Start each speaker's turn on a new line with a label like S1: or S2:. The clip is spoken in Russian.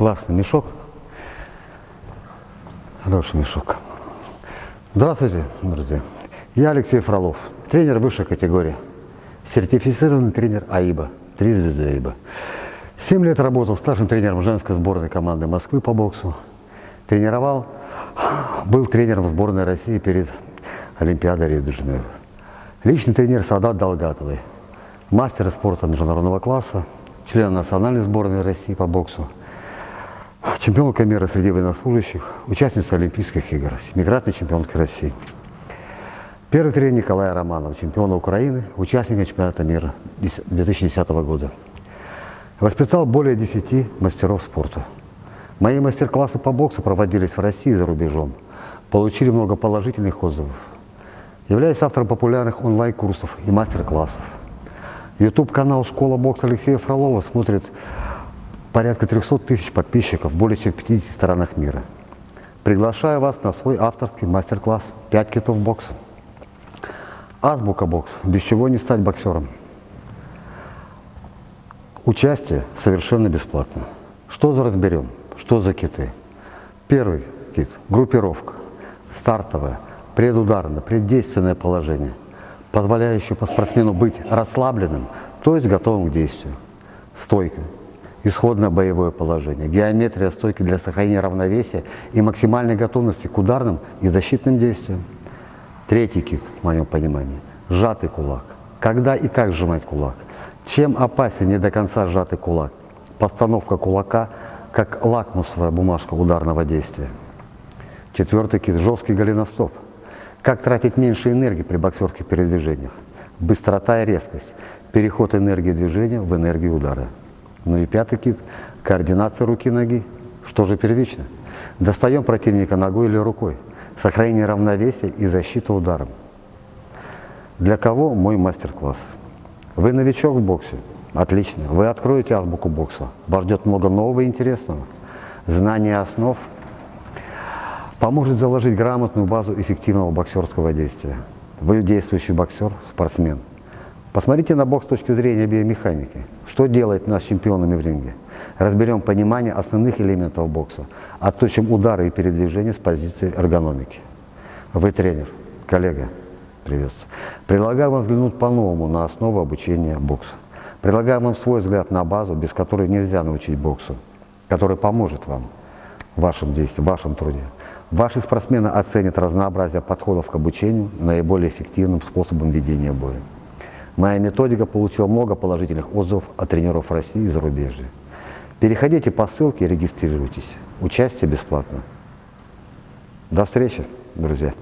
S1: Классный мешок. Хороший мешок. Здравствуйте, друзья. Я Алексей Фролов, тренер высшей категории. Сертифицированный тренер АИБа, три звезды АИБа. Семь лет работал старшим тренером женской сборной команды Москвы по боксу. Тренировал, был тренером сборной России перед Олимпиадой Рио-де-Жанейро. Личный тренер Садат Долгатовой, мастер спорта международного класса, член национальной сборной России по боксу, чемпионка мира среди военнослужащих, участница Олимпийских игр, семикратная чемпионка России. Первый тренер Николая Романов, чемпиона Украины, участника чемпионата мира 2010 года. Воспитал более 10 мастеров спорта. Мои мастер-классы по боксу проводились в России и за рубежом. Получили много положительных отзывов. Являюсь автором популярных онлайн-курсов и мастер-классов. YouTube-канал «Школа бокса» Алексея Фролова смотрит порядка 300 тысяч подписчиков в более чем 50 странах мира. Приглашаю вас на свой авторский мастер-класс «5 китов бокса». Азбука бокс, без чего не стать боксером. Участие совершенно бесплатно. Что за разберем? Что за киты? Первый кит – группировка, стартовое, предударное, преддейственное положение, позволяющее по спортсмену быть расслабленным, то есть готовым к действию. Стойка, исходное боевое положение, геометрия стойки для сохранения равновесия и максимальной готовности к ударным и защитным действиям. Третий кит, в моем понимании, сжатый кулак. Когда и как сжимать кулак? Чем опасен не до конца сжатый кулак? Постановка кулака как лакмусовая бумажка ударного действия. Четвертый кит – жесткий голеностоп. Как тратить меньше энергии при боксерских передвижениях? Быстрота и резкость. Переход энергии движения в энергию удара. Ну и пятый кит – координация руки-ноги. Что же первично? Достаем противника ногой или рукой. Сохранение равновесия и защита ударом. Для кого мой мастер-класс? Вы новичок в боксе? Отлично. Вы откроете азбуку бокса. Вас ждет много нового и интересного. Знание основ поможет заложить грамотную базу эффективного боксерского действия. Вы действующий боксер, спортсмен. Посмотрите на бокс с точки зрения биомеханики. Что делает нас чемпионами в ринге? Разберем понимание основных элементов бокса, отточим удары и передвижения с позиции эргономики. Вы тренер, коллега, приветствую. Предлагаю вам взглянуть по-новому на основу обучения бокса. Предлагаю вам свой взгляд на базу, без которой нельзя научить боксу, который поможет вам в вашем действии, в вашем труде. Ваши спортсмены оценят разнообразие подходов к обучению наиболее эффективным способом ведения боя. Моя методика получила много положительных отзывов от тренеров России и зарубежья. Переходите по ссылке и регистрируйтесь. Участие бесплатно. До встречи, друзья!